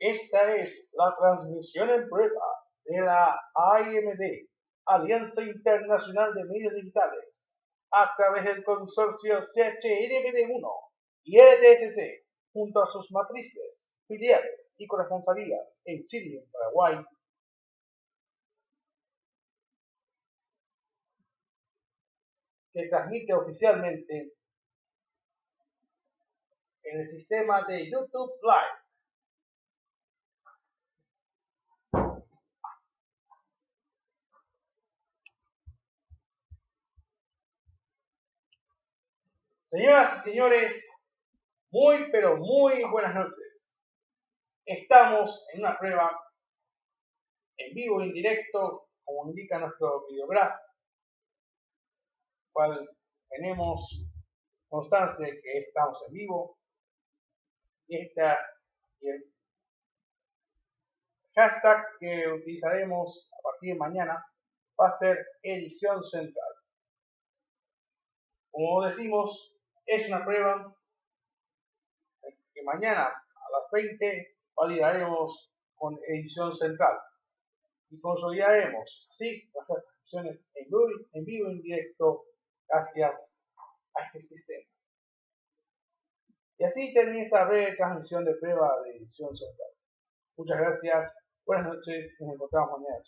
Esta es la transmisión en prueba de la AIMD, Alianza Internacional de Medios Digitales, a través del consorcio CHRBD1 y ETSC, junto a sus matrices, filiales y corresponsalías en Chile y en Paraguay, que transmite oficialmente en el sistema de YouTube Live Señoras y señores, muy pero muy buenas noches. Estamos en una prueba en vivo, en directo, como indica nuestro videograph, cual tenemos constancia de que estamos en vivo. Y esta el hashtag que utilizaremos a partir de mañana va a ser edición central. Como decimos, es una prueba que mañana a las 20 validaremos con edición central y consolidaremos así las transmisiones en vivo, en vivo en directo gracias a este sistema. Y así termina esta breve transmisión de prueba de edición central. Muchas gracias, buenas noches y nos encontramos mañana.